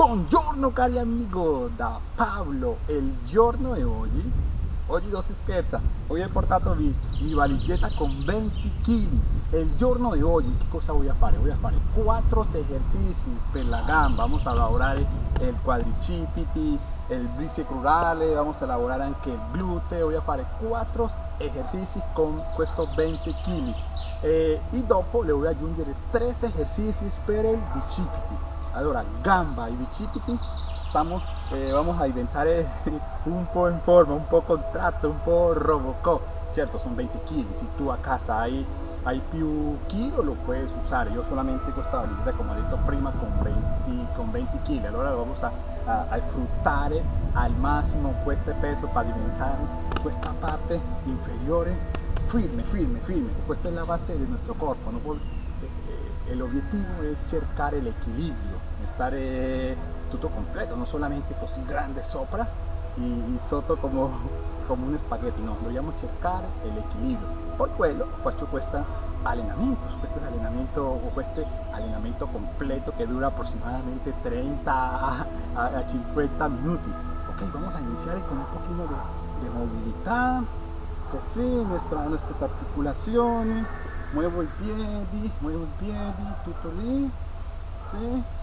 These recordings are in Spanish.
Buongiorno cari amigo, da Pablo, il giorno è oggi, oggi non si scherza, oggi ho portato mi, mi valigetta con 20 kg, il giorno di oggi che cosa voy a fare? Voy a fare 4 esercizi per la gamba, vamos a lavorare il quadricipiti, il bíceps crurale, vamos a lavorare anche il gluteo, voy a fare 4 esercizi con questo 20 kg e dopo le voy a aggiungere 3 esercizi per il bicipiti allora gamba y bicipiti estamos eh, vamos a inventar un po' en forma un po' contratto un po' robocop cierto son 20 kg si tú a casa hay hay più kilos lo puedes usar yo solamente esta validez como dicho prima con 20 con 20 kg allora vamos a, a, a sfruttare al máximo este peso para alimentar esta parte inferiore firme firme firme esta es la base de nuestro cuerpo ¿no? el objetivo es cercar el equilibrio, estar eh, todo completo, no solamente así grande sopra y, soto como, como un espagueti, no, dobbiamo cercare l'equilibrio. Por quello faccio questo allenamento, questo allenamento o este allenamento completo que dura aproximadamente 30 a, a 50 minutos. Ok, vamos a iniciar con un poquito de, de movilidad, así nuestra, nuestras articulaciones, muevo i piedi muevo i piedi tutto lì sì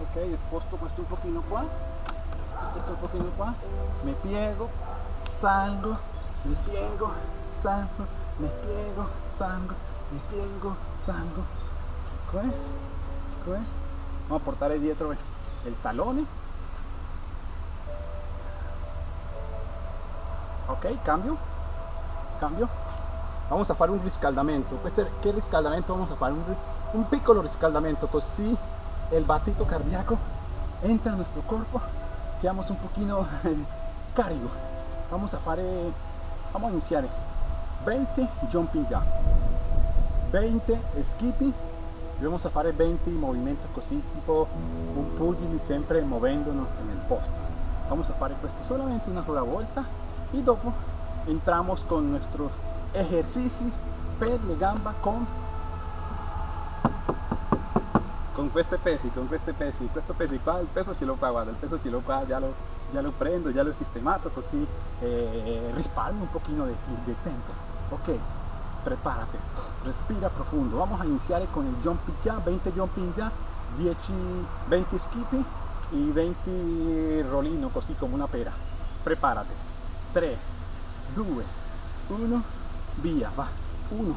ok sposto un pochino qua un pochino qua mi piego salgo mi piego salgo mi piego salgo mi piego salgo. Vamos a portare dietro il talone ok cambio. Cambio. Vamos a fare un riscaldamento. Questo che riscaldamento vamos a fare un, un piccolo riscaldamento. Così el batito cardíaco entra en nuestro cuerpo seamos un poquito carico vamos a fare vamos a iniciar. 20 jumping jack 20 skipping. Vamos a fare 20 movimientos così tipo un pugili sempre moviéndonos en el posto vamos a fare questo solamente una sola volta y dopo entramos con nuestros ejercizi per le gamba con con queste pesi, con queste pesi, questo peso qua, il peso ce l'ho qua, guarda, il peso ce l'ho qua, già lo, già lo prendo, già l'ho sistemato, così eh, risparmio un pochino de tempo. Ok, prepárate, respira profundo. Vamos a iniciar con el jumping ya, 20 jumping ya, 10, 20 skipping y 20 rolino, così come una pera. Prepárate. 3, 2, 1 via va 1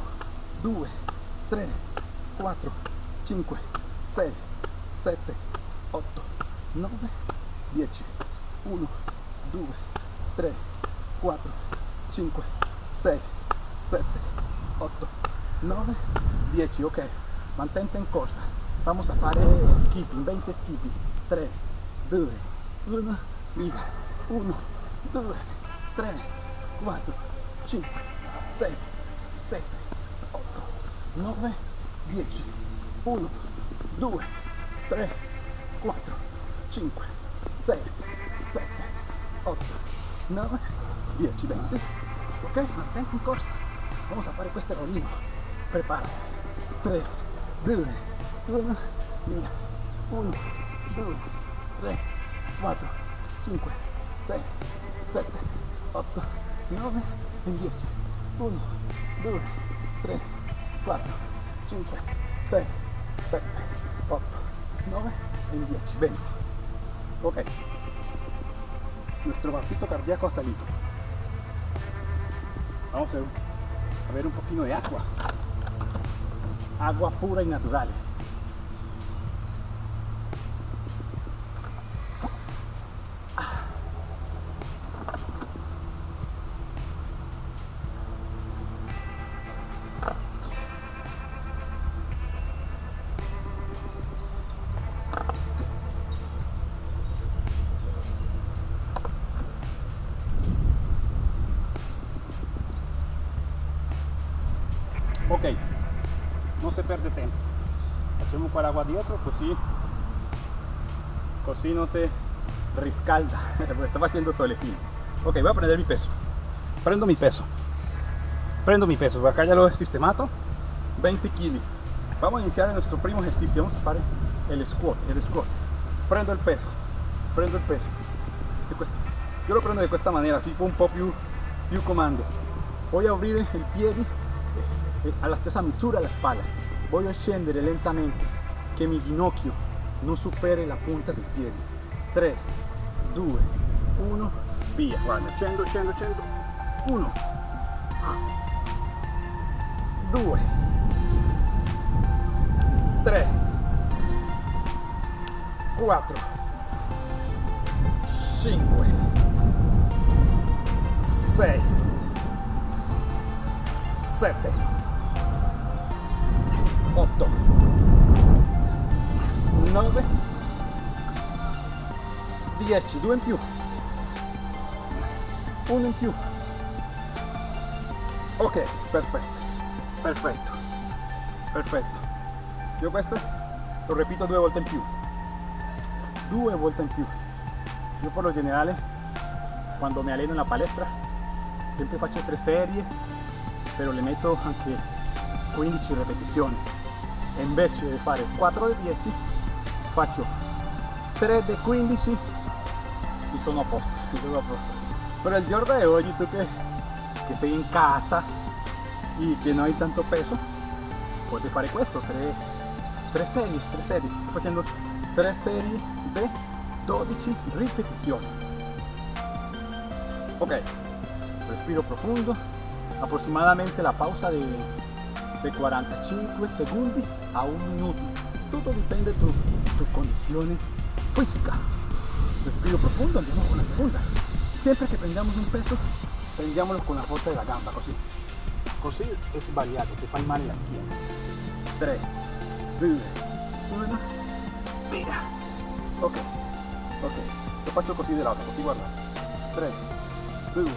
2 3 4 5 6 7 8 9 10 1 2 3 4 5 6 7 8 9 10 ok mantente in corsa. Vamos a fare skipping 20 skipping. 3 2 1 via 1 2 3 4 5 6, 7, 8, 9, 10, 1, 2, 3, 4, 5, 6, 7, 8, 9, 10, 20. Ok, mantente in corsa. Vamos a fare questo rollino. Prepara. 3, 2, 1, via. 1, 2, 3, 4, 5, 6, 7, 8, 9 e 10. 1, 2, 3, 4, 5, 6, 7, 8, 9 y 10, 20. Ok. Nuestro batito cardíaco ha salido. Vamos a ver un poquito de agua. Agua pura y natural. No se pierde tiempo. Hacemos para agua dietro così così no se riscalda estaba haciendo solecito. Ok voy a prender mi peso. Prendo mi peso. Prendo mi peso acá ya lo sistemato 20 kg vamos a iniciar nuestro primo ejercicio. Vamos a hacer el squat el squat. Prendo il peso prendo il peso. Yo lo prendo de esta manera así un po' più, più comando. Voy a abrir el eh, alla stessa misura la spalla voy a scendere lentamente che mi ginocchio non superi la punta del piede. 3 2 1 via. Guarda 100 100 100 1 2 3 4 5 6 7 8 9 10 2 in più. 1 in più. Ok perfetto. Perfetto. Perfetto. Io questo lo repito due volte in più. Due volte in più. Io per lo generale quando mi alleno in la palestra sempre faccio tre serie però le metto anche 15 ripetizioni. e invece di fare 4 di 10 faccio 3 di 15 y sono a posto, sono a posto. Pero el giorno de hoy, tú que, sei in casa y que no hay tanto peso, puoi fare questo, tre, tre serie, tre serie, sto facendo tre serie di 12 ripetizioni. Ok, respiro profundo, aproximadamente la pausa de, de 45 segundos a un minuto. Todo depende de tu, tu condición física. respiro profundo, andiamo con la segunda. Sempre che prendiamo un peso, prendiamolo con la forza della gamba, così. Così è sbagliato, ti fai male la schiena. 3, 2, 1, via. Ok, ok. Lo faccio così dell'altro, così guarda. 3, 2,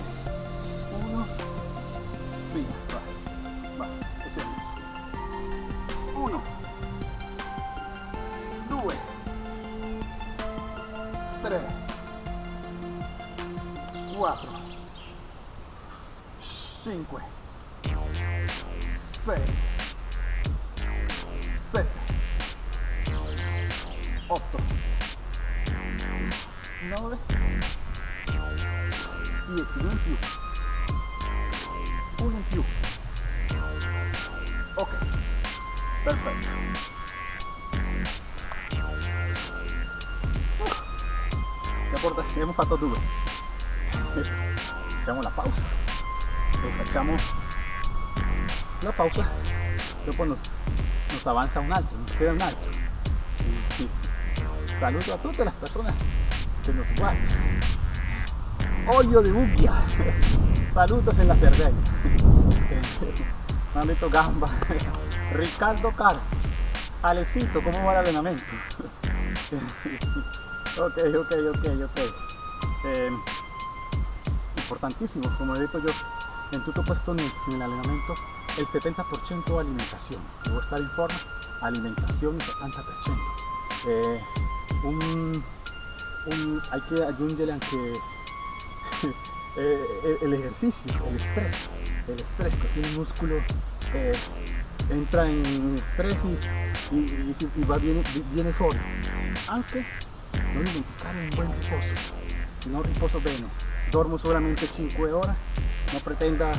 e facciamo la pausa dopo nos, nos avanza un altro nos queda un altro y, sí. saludo a tutte le persone che nos guardan olio de bucchia saludos en la han visto gamba Ricardo Car Alecito, ¿cómo va el entrenamiento? Ok, ok, ok, ok. Eh, importantísimo, como he dicho yo, en tu puesto en el, en el entrenamiento, el 70% alimentación. Debo estar en forma, alimentación el 70%. Eh, hay que añadirle que eh, el, ejercicio, el estrés, el estrés, que si el músculo eh, entra en estrés y, y, va, viene, viene fuera. Aunque non dimenticare un buen riposo non riposo bene dormo solamente 5 ore non pretenda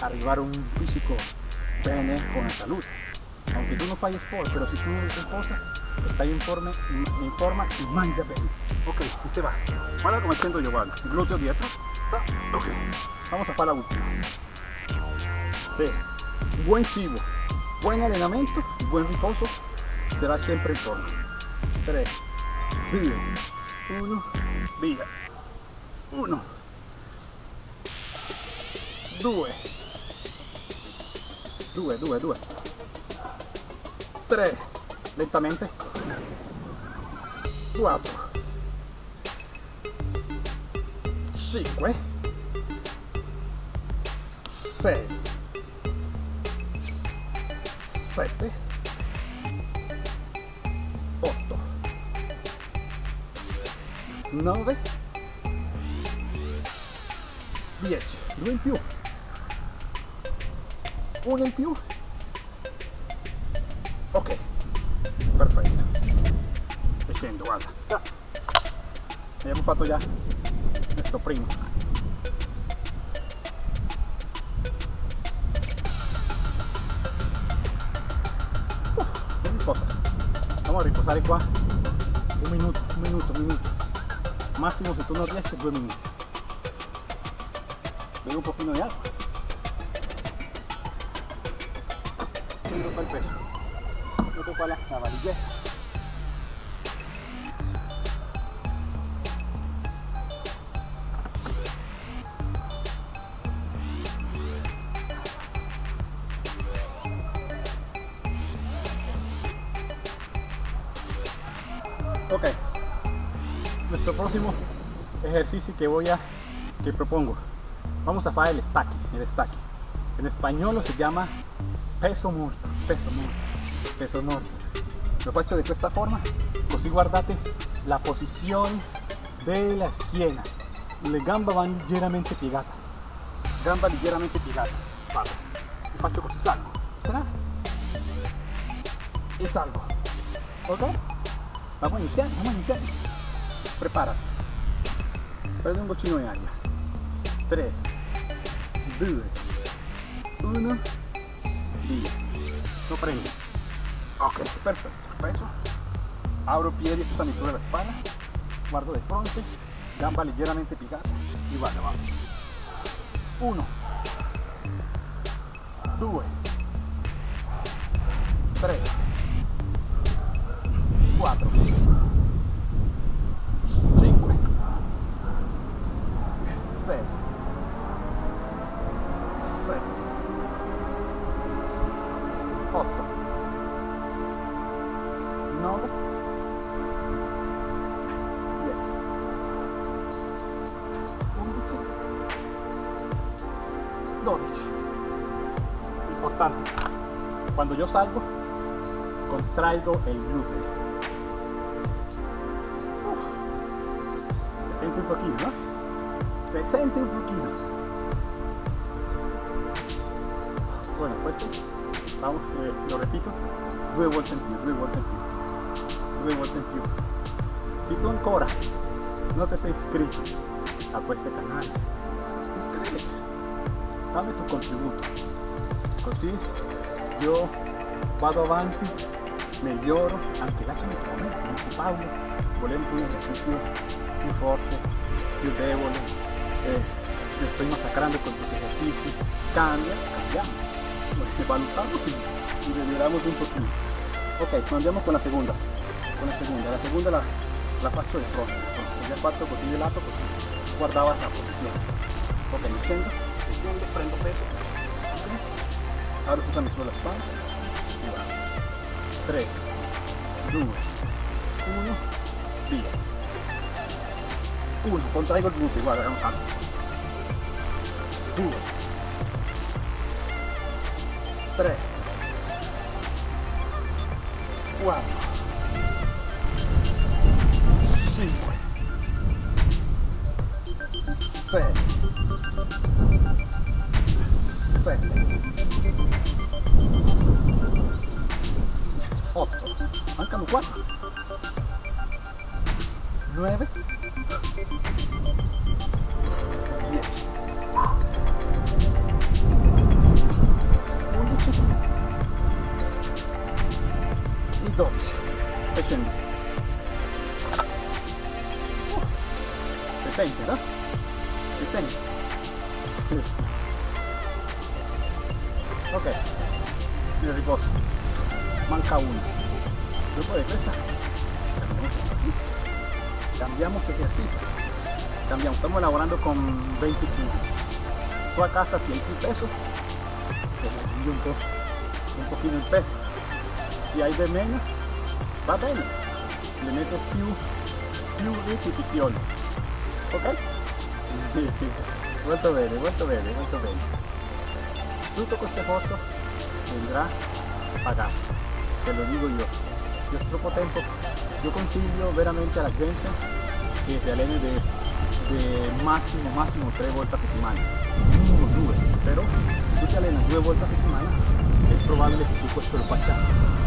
arrivare a un fisico bene con la salud. Aunque tú no fai sport pero si tú riposas estás en forma, en forma y mangia bene ok, y te va. Guarda come siento yo guarda glúteo dietro ok, vamos a fare la última sí. buen cibo buen entrenamiento buen riposo será siempre en forma 3 via, uno, via, uno, due, due, due, due, tre, lentamente, quattro, cinque, sei, sette, 9 10 2 in più 1 in più? Ok. Perfetto. E scendo guarda. Abbiamo fatto già questo primo. Uh, non riposa. Vamos a riposare qua. Un minuto un minuto un minuto. Massimo se tu non riesci due minuti. Bevo un pochino di acqua tiro qua il peso metto qua la, la valigetta Ok, nuestro próximo ejercicio que voy a, que propongo, vamos a hacer el stacking, el stacking. En español se llama peso muerto, peso muerto, peso muerto. Lo faccio de esta forma, così guardate la posición de la esquina. Le gambe van ligeramente piegate, gamba ligeramente piegata. Vado, e faccio così, salgo, tra, e salgo, ok? Vamos a iniciar, vamos a iniciar. Prepárate. Prende un goccino di aria. 3, 2, 1, via. Lo prendo. Ok, perfetto. Peso. Abro piedi esta mi sulla spalla. Guardo de frente. Gamba ligeramente piegata. Y vado, vamos. 1, 2, 3, 4 Bueno, pues vamos, eh, lo repito, due volte in più, due volte più, due. Si tu ancora non ti sei iscritto a questo canale, iscriviti, dammi tu contributo, così io vado avanti, miglioro, anche lasciami anche Paolo, volevo un esercizio più forte, più debole, eh, estoy masacrando con tus ejercicios, cambia, cambiamo, valutamos y, y miglioriamo un pochino. Ok, andiamo con la seconda, con la seconda, la seconda la, la faccio di fronte, ho già fatto così di lato, così guardava la posizione. Ok, mi scendo, prendo peso, ok, apro tutta mi sulla spalla, e vado. 3, 2, 1, via. 1, contraigo il gluteo, guarda, è un salto. 2, 3, 4, ejercicio. Cambiamos estamos elaborando con 20 kilos. Tú a casa 100 pesos. Un, po', un pochino il peso se hai di meno va bene le metto più più ripetizioni ok? molto bene molto bene molto bene tutto questo esfuerzo vendrá pagato te lo digo yo. Si es poco tiempo yo consiglio veramente a la gente se allene de, de máximo máximo tres vueltas a settimana mínimo pero si te allenas due volte a settimana es probable que tu cuerpo lo faccia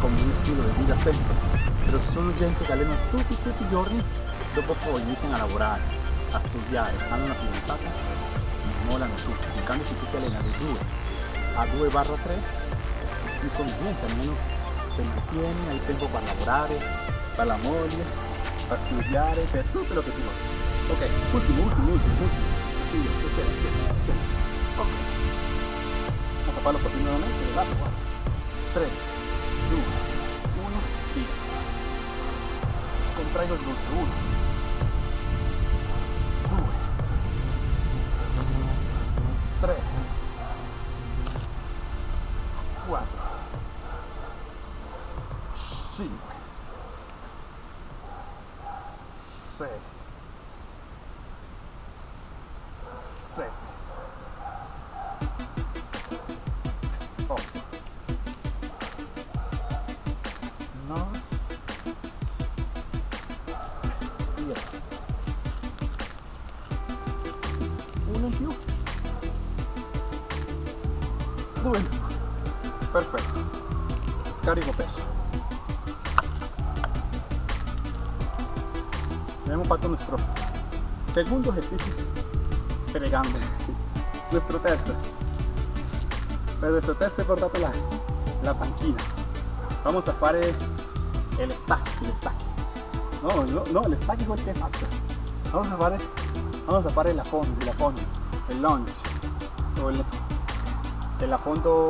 como un estilo de vida sempre però ci sono gente che allenano tutti, tutti i giorni, iniziano a lavorare, a studiare, hanno una fidanzata, mollano tutti. In cambio se tu ti alleni da 2 a 2 barra 3, non sono niente, almeno te mantieni, hai tempo per lavorare, per la per studiare, per tutto quello che ti vuoi. Ok, ultimo, ultimo, ultimo, ultimo. Sì, ok, ok, ok. Ok. Vamos a farlo por nuevamente, ¿verdad? 3, 2, 1, y contraigo glúteo. 1, Scarico peso. Abbiamo fatto nuestro segundo ejercicio fregando. Nuestro terzo. Per nuestro terzo he portato la, la panchina. Vamos a fare el stack, el stack. No, no, no, el stack es el que fatto. Vamos a fare, vamos a fare el affondo, el affondo, el lunge. O el, el affondo,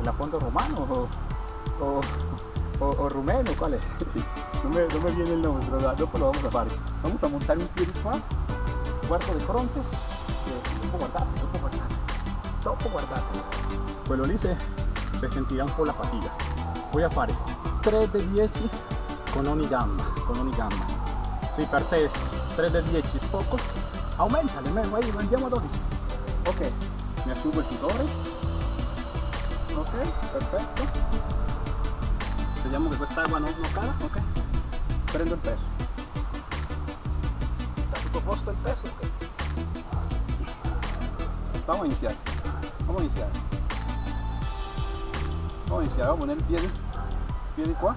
el affondo romano o, o, o, o rumeno, ¿cuál es? No me, no me viene el nombre, pero dopo lo vamos a fare. Vamos a montar un piede qua, guardo di fronte dopo guardate, dopo guardate, dopo guardate. Quello lì se, se sentirà un po' la fatica. Voy a fare 3 di 10 con ogni gamba, con ogni gamba. Se per te 3 di 10 è poco, aumentale, vai, andiamo a 12. Ok, mi asciugo il tutore. Ok, perfetto. Vediamo che quest'acqua non, non cala, ok. Prendo il peso. Está posto il peso? Ok. Vamos a iniciar. Vamos a iniciar. Vamos a iniciar, vamos a poner el pie, pie di qua.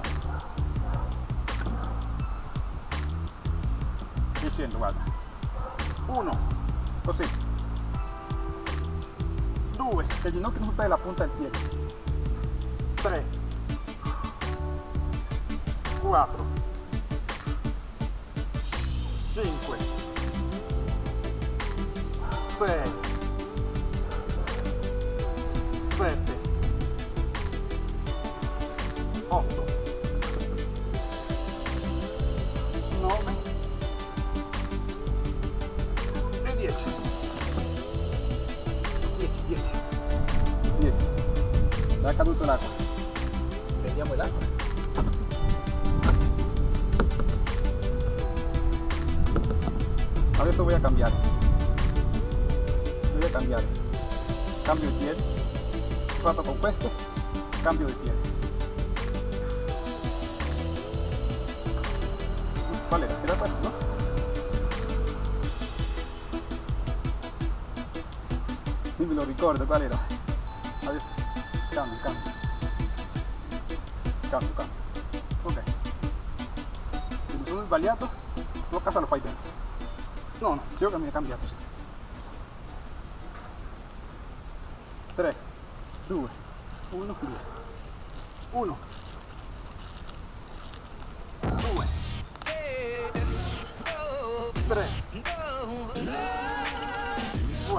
E scendo, guarda. Uno, così. Due, che il ginocchio non supera la punta del piede. Tre. Quattro. Cinque. Sei. Sette. 8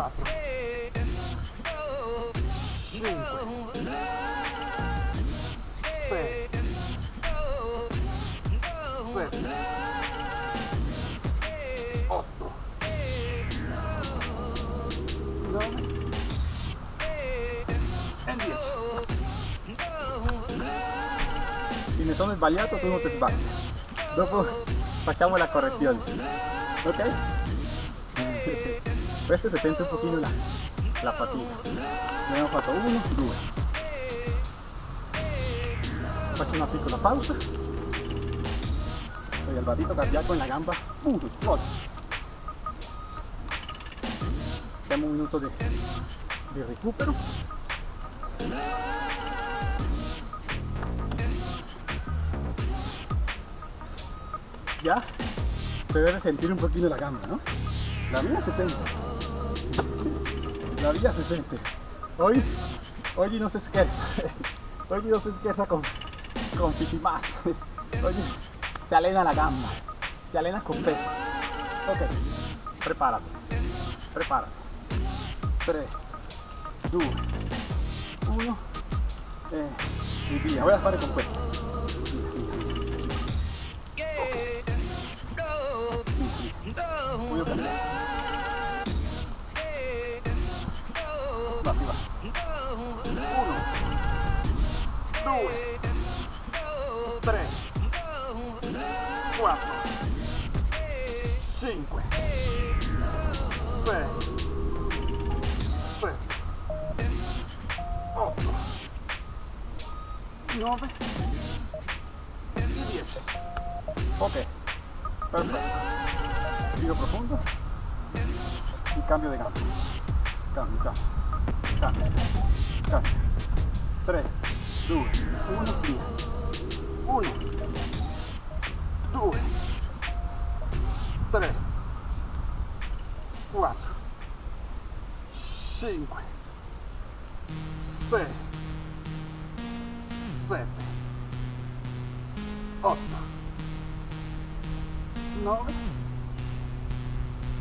4, 5, 6, 7, 8, 9 e 10. Se mi sono sbagliato tu non ti sbagli. Facciamo la correzione. Questo si sente un pochino la, la fatica. Abbiamo fatto uno, due. Faccio una piccola pausa. Poi il badito cardiaco nella gamba, punto, esplode. Facciamo un minuto di, di recupero. ya se debe sentir un poquito la gamba, ¿no? La mía se siente. La mía se siente. Hoy, hoy no se esquerza. Hoy no se esquerza con, con más. Hoy se alena la gamba. Se alena con peso. Ok, prepárate. Prepárate. 3, 2, 1 eh, y. Voy a fare con questo. 3 4 5 6 7 8 9 e 10 ok perfetto. Giro profondo. Il cambio di gambe cambio cambio cambio. Cambio 3 2, 1, via. 1, 2, 3, 4, 5, 6, 7, 8, 9,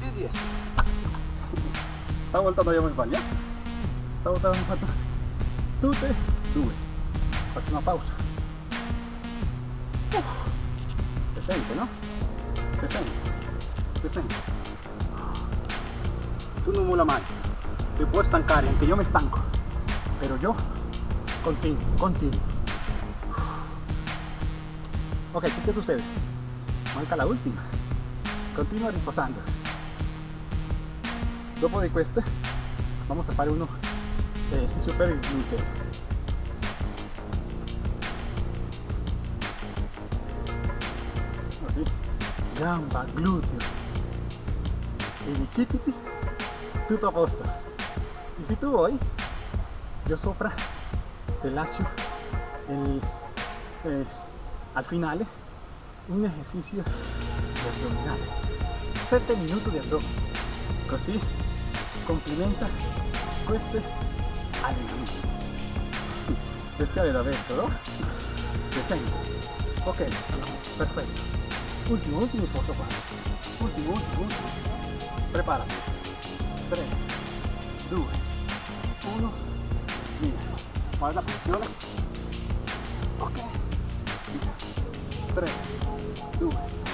e 10 stavolta non abbiamo sbagliato stavolta abbiamo fatto tutte due una pausa. Uh, si sente no? si sente si sente tu non mola mai ti puoi stancare anche io mi stanco però io continuo continuo ok ¿qué succede? manca la ultima continua riposando dopo di queste vamos a fare uno esercizio per il gluteo gamba gluteo e bicipiti tutto a posto e se tu vuoi io sopra te lascio el, eh, al finale un ejercicio de abdominal. 7 minutos de abdomen. Allenamenti bestiale da vento no? si ok perfetto ultimo posto qua ultimo ultimo ultimo preparati 3 2 1 via guarda posizione ok. Via 3 2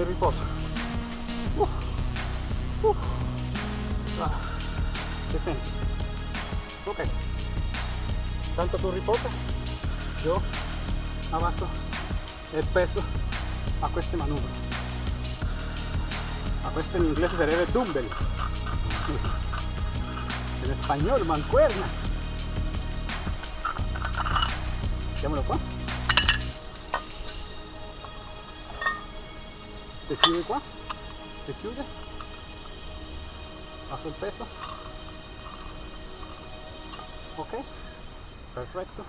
e riposo uh, uh. Ah, si sente ok tanto tu riposa io abajo el peso a este manubrio. A este en inglés se debe dumbbell. En español, mancuerna. Mettiamolo qua. Se chiude qua. Se chiude. Paso el peso. Ok. Perfecto.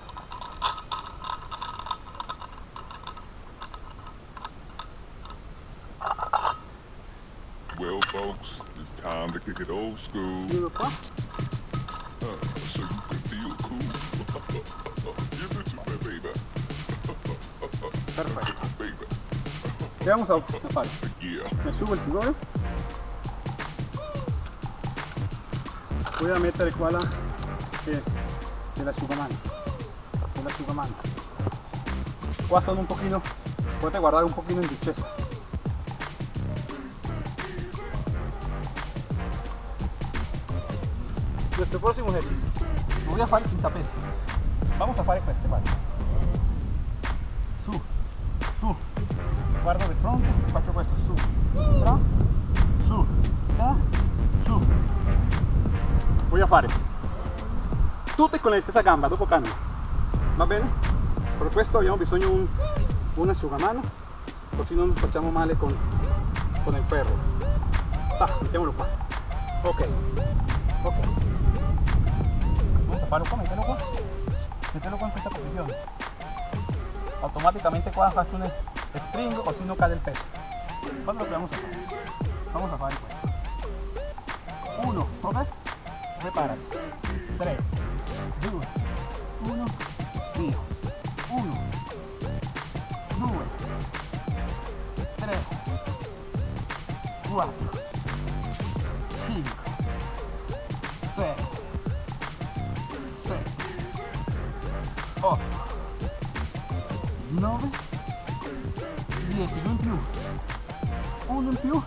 Well, folks, it's time to kick it old school. Uh, so you can feel cool. vamos a, a. Me subo il figure. voy a mettere qua la che, che l'asciugamano che l'asciugamano qua sono un pochino potete guardare un pochino in discesa nuestro próximo ejercicio. Voy a fare senza peso vamos a fare questo a fare tutte con la stessa gamba dopo cambio. Va bene? per questo abbiamo bisogno di un, un asciugamano così non facciamo male con, con il ferro ah, mettiamolo qua ok. Ok. Taparlo qua mettelo qua mettelo qua in questa posizione automáticamente qua faccio un stringo così non cade il peso quando lo a vamos a fare questo uno ok? Prepárate 3 2 1 via 1 2 3 4 5 6 7 8 9 10 due in più 1 in più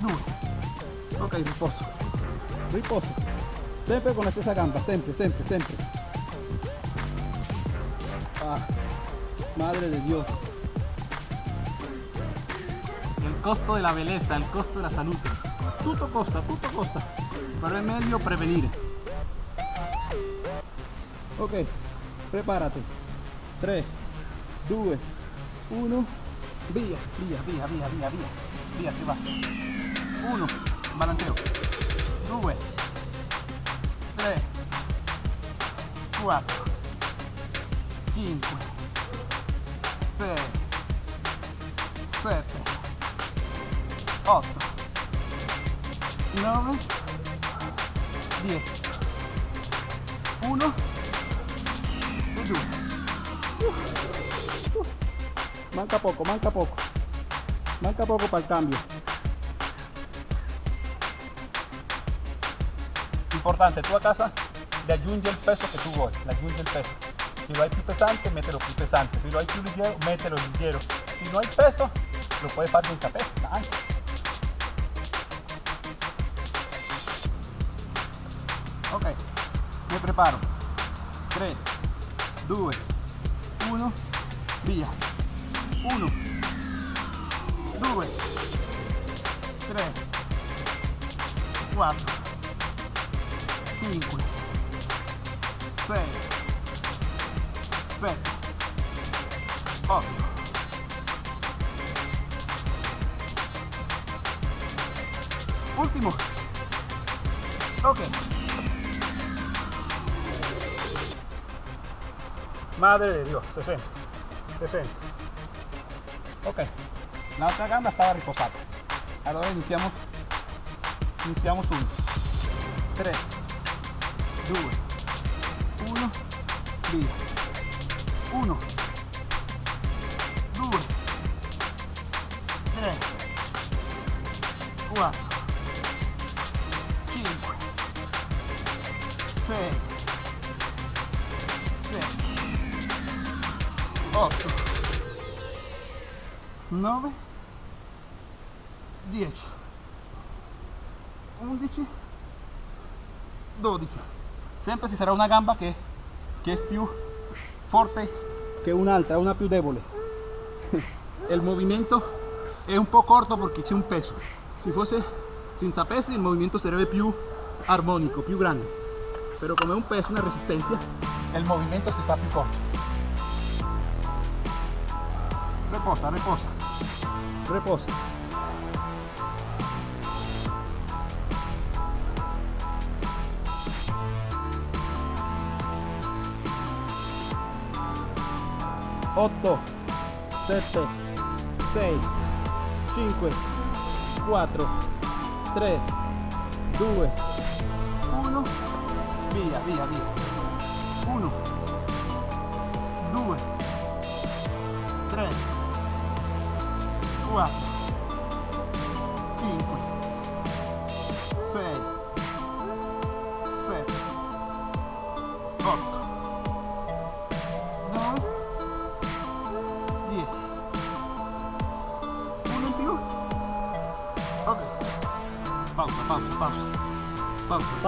2 ok riposo riposo sempre con la stessa gamba sempre sempre sempre ah, madre de Dios. El costo de la belleza el costo de la salud. Tutto costa tutto costa. Pero es meglio prevenire ok prepárate. 3 2 1 via via via via via via via si va. 1 balanceo 2 3 4 5 6 7 8 9 10 1 e 2 manca poco manca poco. Manca poco para el cambio importante. Tu a casa le aggiungi il peso che tu vuoi le aggiungi il peso. Si lo hai più pesante mételo più pesante si lo hai più leggero mételo leggero si no hay peso lo puedes fare senza peso anche ok mi preparo. 3 2 1 via 1 2 3 4 5 6 7 8 último. Ok madre de Dios 60 60 ok la otra gamba estaba riposada. Ahora iniciamos iniciamos uno 3 2 1 via 1 2 3 4 5 6 7 8 9 10 11 12 sempre ci sarà una gamba che, che è più forte che un'altra, una più debole il movimento è un po' corto perché c'è un peso. Se fosse senza peso il movimento sarebbe più armonico, più grande. Però come un peso, una resistenza il movimento si fa più corto reposa, reposa. Reposa 8 7 6 5 4 3 2 1 via via via. 1 2 3 4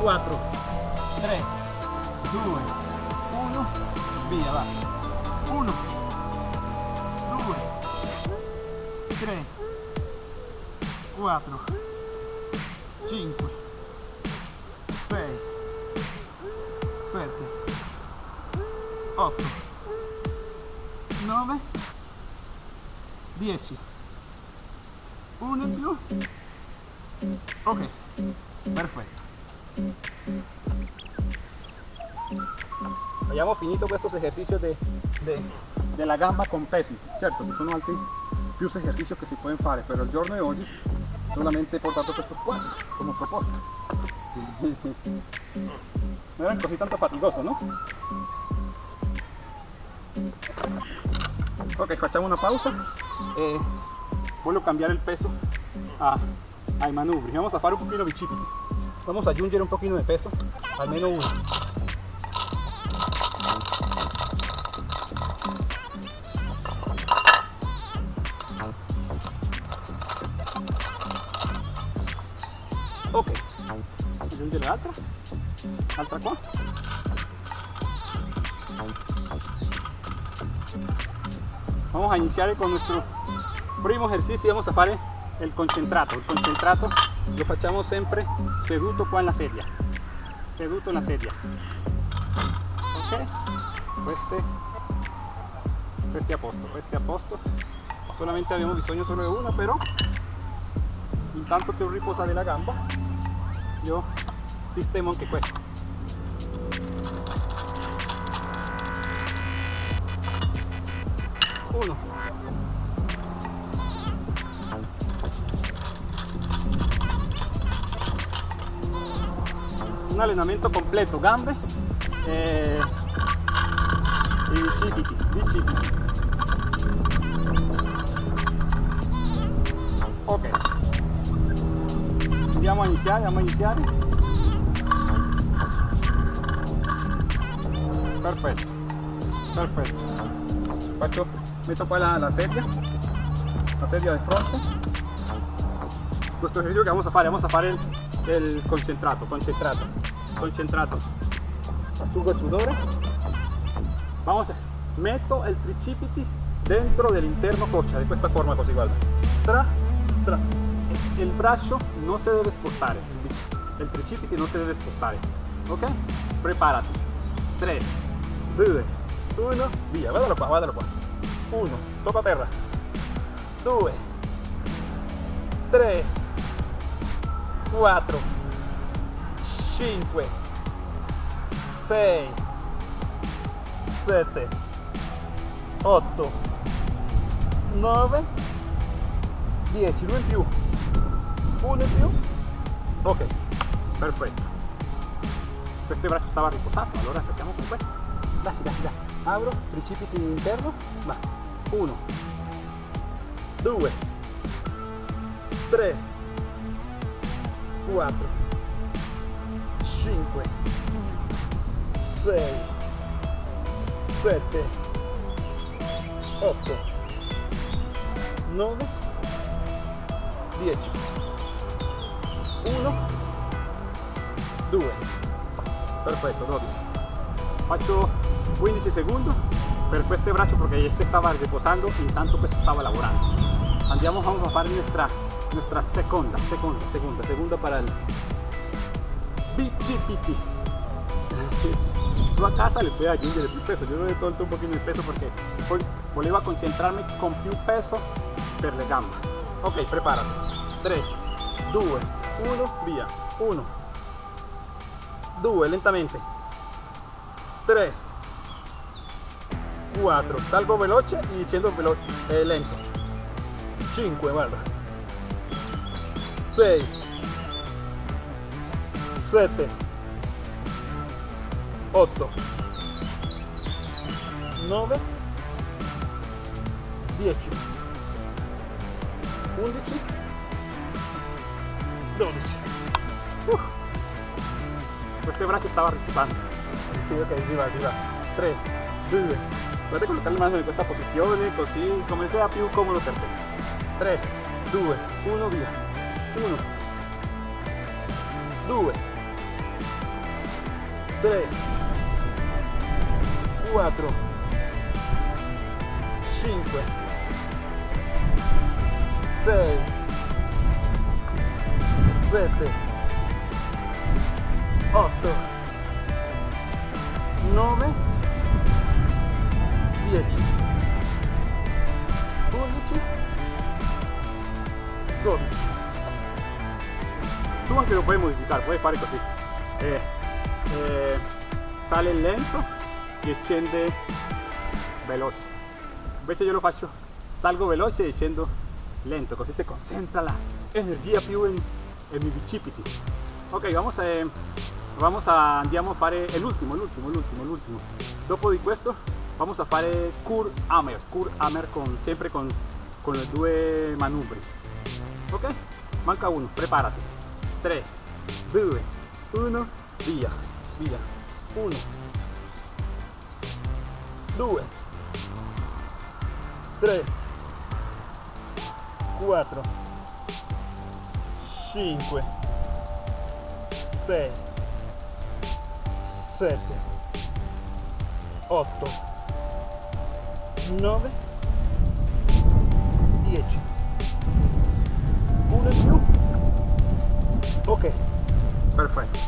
4 3 2 1 via va. 1 2 3 4 5 6 7 8 9 10 finito estos ejercicios de, de, de la gamba con pesi certo ci sono altri più esercicios che si pueden fare però il giorno di oggi solamente he portato questi quattro come proposta no eran così tanto fatigoso no? ok facciamo una pausa. E voglio cambiare il peso a, ai manubri vamos a fare un pochino bicipiti vamos a aggiungere un pochino di peso almeno uno ok. Aggiungere l'altra altra qua vamos a iniciar con nuestro primo ejercicio vamos a fare il concentrato. Il concentrato lo facciamo sempre seduto qua nella sedia. Seduto nella sedia. Ok. Queste queste a posto queste a posto solamente abbiamo bisogno solo di una però intanto che riposare la gamba sistemo anche questo uno. Un allenamento completo gambe e, e bicipiti, bicipiti. ok. Andiamo a iniziare andiamo a iniziare perfetto faccio metto qua la, la sedia. La sedia de fronte. Questo ejercicio che vamos a fare vamos a fare il, il concentrato concentrato concentrato. Asciugo sudore vamos a, metto il tricipiti dentro dell'interno coccia di questa forma così guarda tra tra. Il braccio non si deve spostare il tricipiti non si deve spostare ok preparati 3 2 1 via guardalo qua guardalo qua 1 tocca terra 2 3 4 5 6 7 8 9 10 uno in più uno in più ok. Perfetto questo braccio stava riposato allora facciamo con questo dai dai dai apro tricipiti interno va 1 2 3 4 5 6 7 8 9 10 1 2 perfetto 12 faccio 15 secondi per questo braccio perché este stava riposando intanto questo stava lavorando andiamo a fare nuestra nuestra seconda seconda seconda seconda para il BCPT tu a casa le puoi aggiungere più peso. Io le tolto un pochino di peso perché poi volevo concentrarmi con più peso per le gambe ok preparati 3 2 1 via 1 2 lentamente. 3, 4, salgo veloce y scendo velo- eh, lento. 5, guarda. 6, 7, 8, 9, 10, 11, 12. Uf. Questo braccio stava rispando. Sì, ok, si va, si va. 3, 2. Guardate collocare le mani in questa posizione così come sia più comodo per te. 3, 2, 1, via. 1, 2, 3, 4, 5, 6, 7, 8, 9, 10, 11, 12. Tu anche lo puoi modificare, puoi fare così. Eh, eh, sale lento e scende veloce. Invece io lo faccio, salgo veloce e scendo lento, così si concentra la energia più in mi bicipiti. Ok, vamos a, eh, vamos a, andiamo a fare l'ultimo, l'ultimo, l'ultimo, l'ultimo. Dopo di questo vamos a fare Kur Hammer, Kur Hammer con, sempre con, con le due manubri. Ok? Manca uno, preparati. 3, 2, 1, via, via. 1, 2, 3, 4, 5, 6, 7, 8, 9, 10. Uno in più. Ok. Perfetto.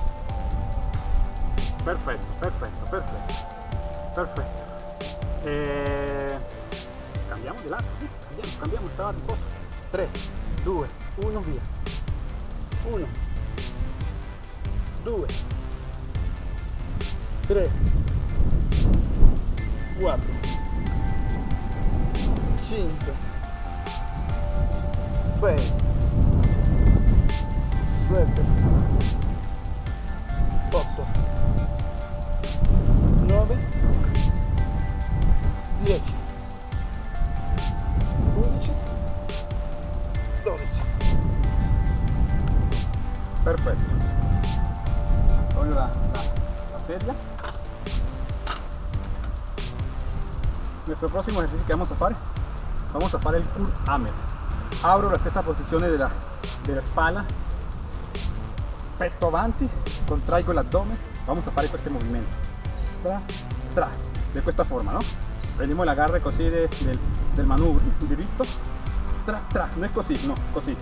Perfetto, perfetto, perfetto. Perfetto. Eh, cambiamo di lato, sì, cambiamo, cambiamo, stava a riposo. 3, 2, 1, via. 1, 2, 3, 4, 6, 7, 8, 9, 10, 11, 12. Perfetto. Toglio la, la. Nuestro próximo ejercicio que vamos a hacer, vamos a hacer el Kur. Abro la stessa posizione della, della spalla, petto avanti, contraigo l'addome, vamos a fare questo movimento. Tra, tra, de questa forma, ¿no? Prendiamo l'agarre così de- del, del manubrio, diritto, tra, tra, no es così, no, così.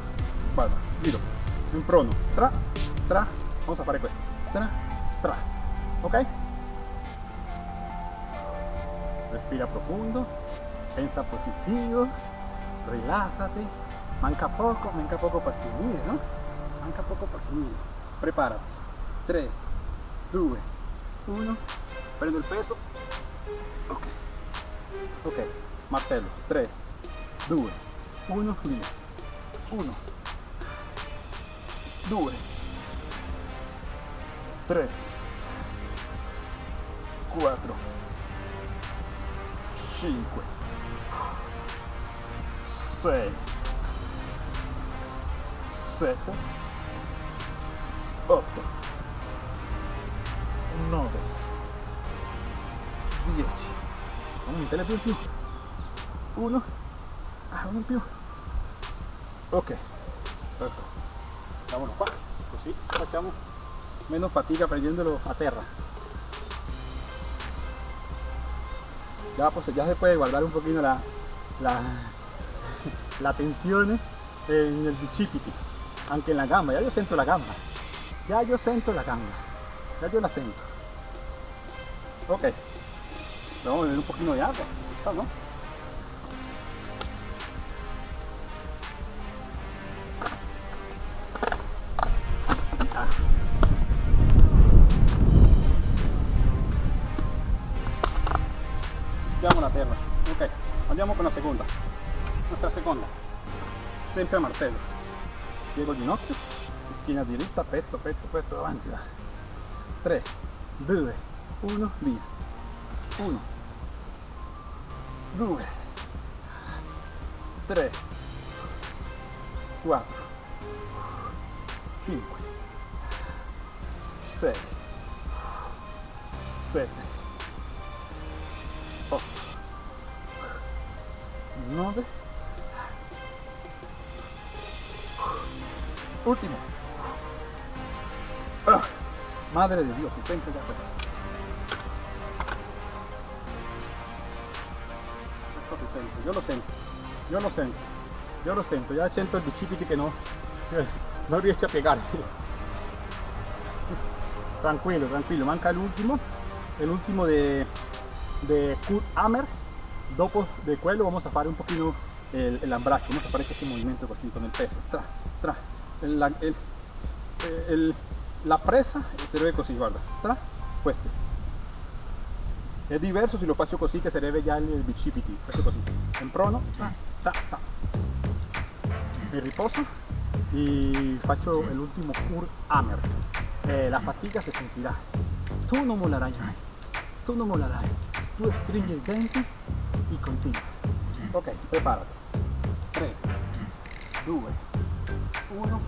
Guarda, giro, in prono, tra, tra, vamos a fare questo, tra, tra, ok? Respira profundo, pensa positivo, relájate, manca poco, manca poco para finire, ¿no? Manca poco para finire. Prepárate. 3, 2, 1, prendo il peso. Ok. Ok, martello. 3, 2, 1, via. 1, 2, 3, 4, 5, 6, 7, 8, 9, 10. Vamos a meterle più più. 1, ah, uno in più. Ok, perfetto. Vámonos qua, così facciamo meno fatica prendendolo a terra. Ya, pues, ya se puede guardar un poquito la, la, la tensión en el bicipiti, aunque en la gamba, ya yo siento la gamba, ya yo siento la gamba, ya yo la siento. Ok, vamos a beber un poquito de agua, ¿no? Andiamo la terra, ok, andiamo con la seconda, nostra seconda, sempre a martello. Piego ginocchio, schiena diritta, petto, petto, petto davanti, 3, 2, 1, via, 1, 2, 3, 4, 5, 6, 7, 8, 9, último. Ah, madre de Dios, si sente ya sente, io lo sento, io lo sento, io lo sento, ya sento il bicipiti che no, che non riesce a piegare. Tranquilo, tranquilo, manca el último, el último de, de Kurt Hammer. Dopo de quello vamos a fare un poquito el, el ambrace, vamos a fare este movimiento così con el peso, tra, tra, el, la- el- el- la presa così, guarda, tra, questo. È diverso se lo faccio così che sarebbe già il bicipiti, questo così, in prono, ta, ta. Mi riposo y faccio el último Kurt Hammer. Eh, la fatica se sentirà. Tu non mollerai mai. Tu non mollerai. Tu stringi i denti e continui. Ok, preparati. 3, 2, 1,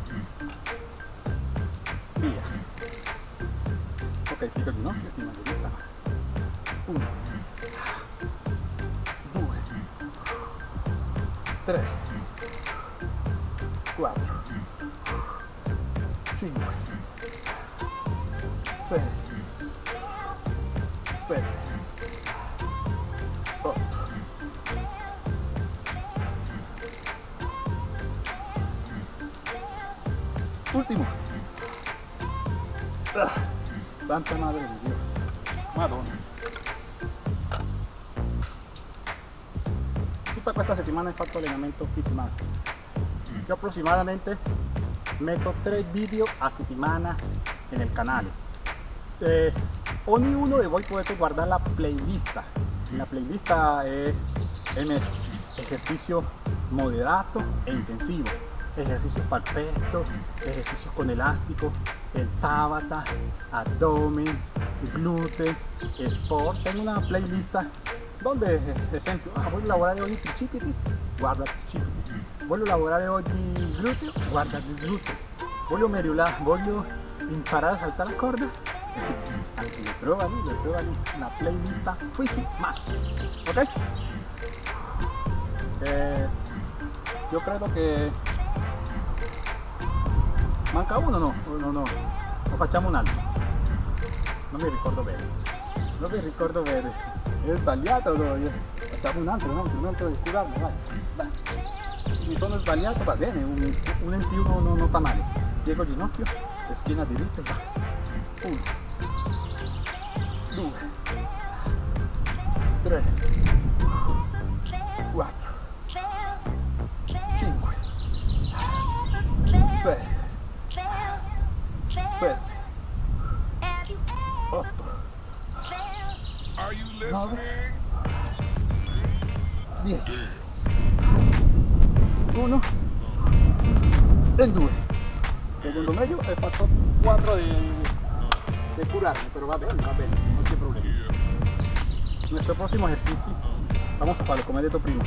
via. Ok, piego il ginocchio, ti mando via. 1, 2, 3, 4, 5, 6, Santa madre de Dios. Madonna. Tutta questa settimana ho fatto allenamento fisico Yo aproximadamente meto tres vídeos a settimana en el canal. Eh, ogni uno de voi potete guardar la playlist. La playlist es en ejercicio moderado e intensivo. Ejercicios para ejercicios con elástico, el tabata, abdomen, glúteo, sport. Tengo una playlist donde, esempio, ah, voglio lavorare oggi tricipiti, guarda tricipiti. Voglio lavorare oggi gluteo, guarda il gluteo. Voglio merulare, voglio imparare a saltare la corda. Anche le trovali, le trovali una playlist Fisi Max. Ok? Eh, yo credo che manca uno no, no, no, lo facciamo un altro. Non mi ricordo bene. Non mi ricordo bene. È sbagliato o no? Facciamo un altro, un altro, un altro, scusate, vai. vai. mi sono sbagliato va bene, un, un in più non, non fa male. Piego ginocchio, schiena diritta e va. Uno, due, tre, vamos a farlo come he detto prima.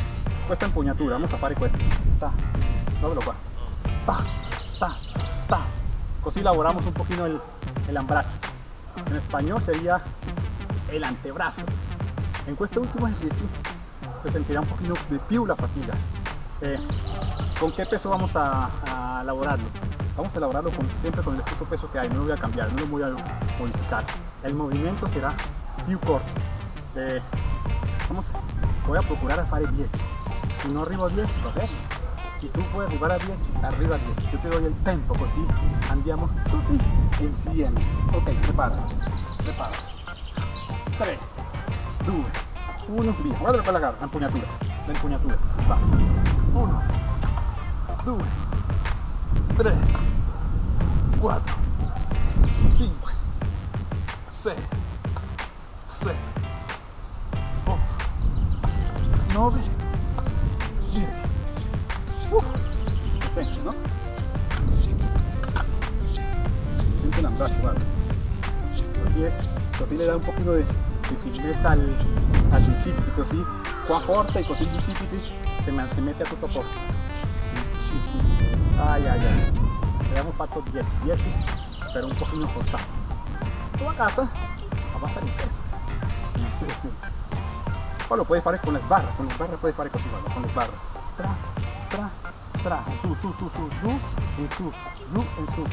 Questa impugnatura, vamos a fare questo. Ta, dovelo qua. Ta, ta, ta. Così lavoramos un poquito el, el ambrazo. En español sería el antebrazo. En este último ejercicio se sentirá un poquito de più la fatiga. Eh, ¿Con qué peso vamos a, a elaborarlo? Vamos a elaborarlo con- siempre con el mismo peso que hay, no lo voy a cambiar, no lo voy a modificar. El movimiento será più corto. Eh, vamos, voy a procurar a fare 10. Si no arrivo a 10, va bene. Si tu puoi arrivare a 10, arriva a 10. Yo te doy el tempo, così andiamo tutti insieme. Ok, prepárate, prepárate. 3, 2, 1, via. Guarda quella gara, l'impugnatura, l'impugnatura. Va. 1, 2, 3, 4, 5, 6, 7, no ves. Sí. Uh. Uf. ¿no? Sí. Sí. Siente vale. Sí, le da un poquito de, al, al incipito, ¿sí? Cuá corta y cosí se, me, se mete a tu topo. Ay, ay, ay. Le damos pato 10, 10, pero un poquito forzado. Tú casa, a. Poi lo puoi fare con le sbarre, con le sbarre puoi fare così, guarda, con le sbarre. Tra, tra, tra, su, su, su, su, giù, in su, giù, in su.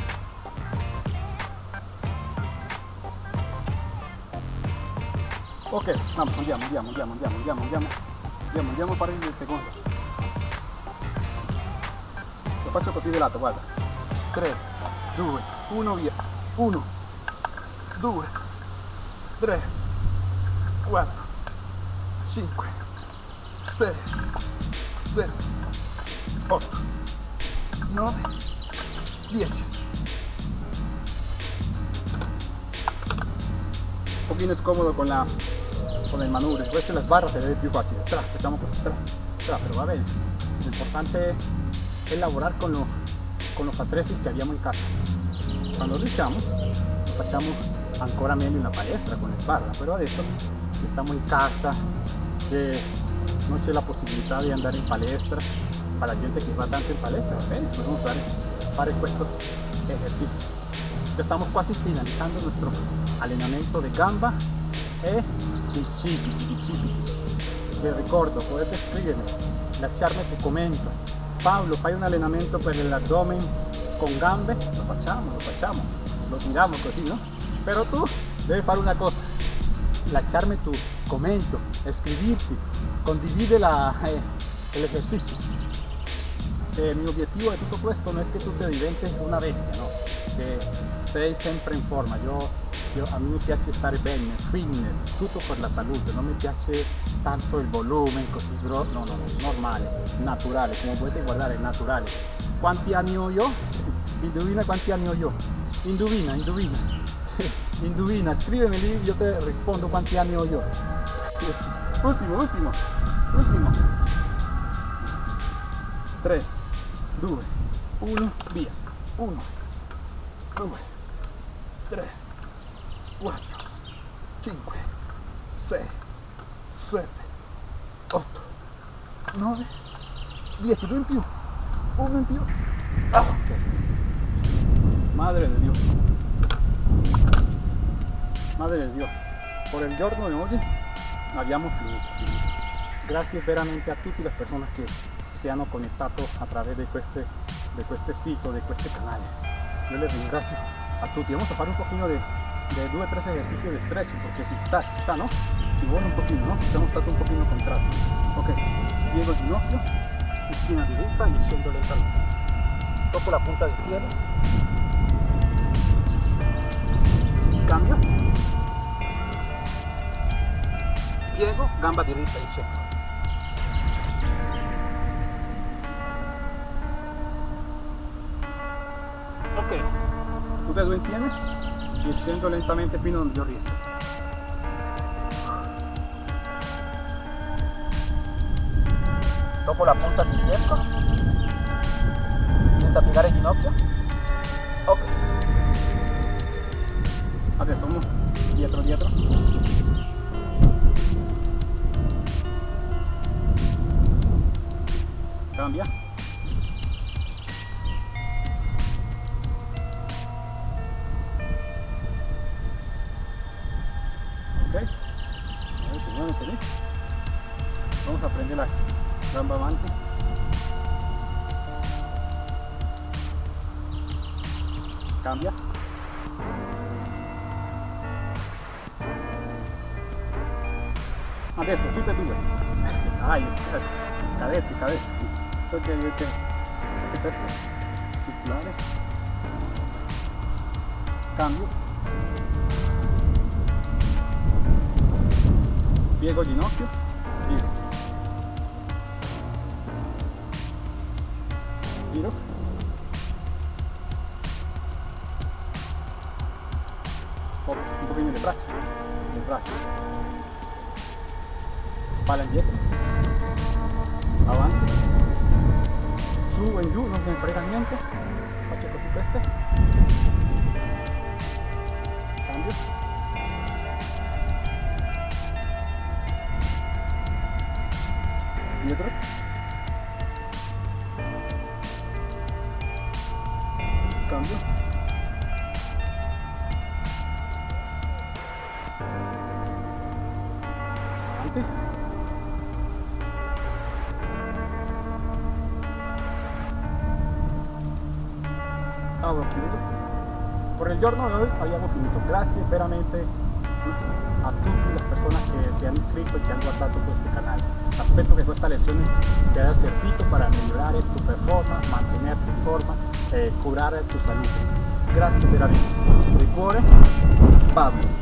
Ok, vamos, andiamo, andiamo, andiamo, andiamo, andiamo, andiamo, andiamo, andiamo a fare il secondo. Lo faccio così di lato, guarda. 3, 2, 1, via. 1, 2, 3, 4, 5, 6, 7, 8, 9, 10. Un pochino scomodo con la con el manubrio, después las barras se ve più facile. Tra, così, tra, tra, pero va bene. Lo importante es lavorare con, lo- con los attrezzi che abbiamo in casa. Quando riusciamo lo facciamo ancora meglio in la palestra con le sbarra, pero adesso che stiamo in casa, che non c'è la possibilità di andare in palestra, para la gente che va tanto in palestra, bene, podemos fare, fare questo ejercicio. Ya estamos casi finalizando nuestro entrenamiento de gamba e bicipiti, bicipiti. Ti ricordo, potete scrivermi, lasciarmi tu commento. Paolo, fai un allenamento per l'addome con gambe? Lo facciamo, lo facciamo, lo tiriamo così, no? Però tu devi fare una cosa, lasciarmi tu commento, scrivirti, condivide la, eh, el ejercicio. Eh, mi obiettivo de tutto questo non è che tu te diventi una bestia, no? Che sei sempre in forma. Io, io- a me mi piace stare bene, fitness, tutto per la salute, non mi piace tanto il volume così no, no, no, normale, naturale, come potete guardare, naturale. Quanti anni ho io? Indovina quanti anni ho io? Indovina, indovina. Indovina, scrivimi lì, io te rispondo quanti anni ho io. Ultimo, ultimo, ultimo. 3, 2, 1, via. 1, 2, 3, 4, 5, 6, 7, 8, 9, 10, due in più, uno in più. Ah. Madre de Dios. Madre de Dios. Por el giorno de hoy abbiamo finito. Grazie veramente a tutte le persone che si hanno connettato a través de este, de este sito, de este canal. Yo les ringrazio a tutti. Vamos a fare un poquito de, de due o tres ejercicios de stretching, porque si está, si está, ¿no? Si vuole un pochino, ¿no? Siamo stato un pochino contratti. Ok, piego il ginocchio, schiena diritta e scendo lentamente. Tocco la punta del piede. Cambio. Piego, gamba diritta. Ok, tutte e due insieme e scendo lentamente fino dove io riesco. Dopo la punta Adesso tutte e due. Dai, cadetti, cadetti. Perché avete questo circolare. Cambio. Piego ginocchio. Giro. Giro. Un pochino le braccia. Le braccia pala jet avance. Subo en U, no se enfrega niente pacheco este giorno di oggi abbiamo finito. Grazie veramente a tutte le persone che si hanno iscritto e che hanno guardato questo canale. Aspetto che questa lezione ti haya servito para migliorare tu performance, mantenerti in forma e curare tu salute. Grazie veramente. Di cuore, Pablo.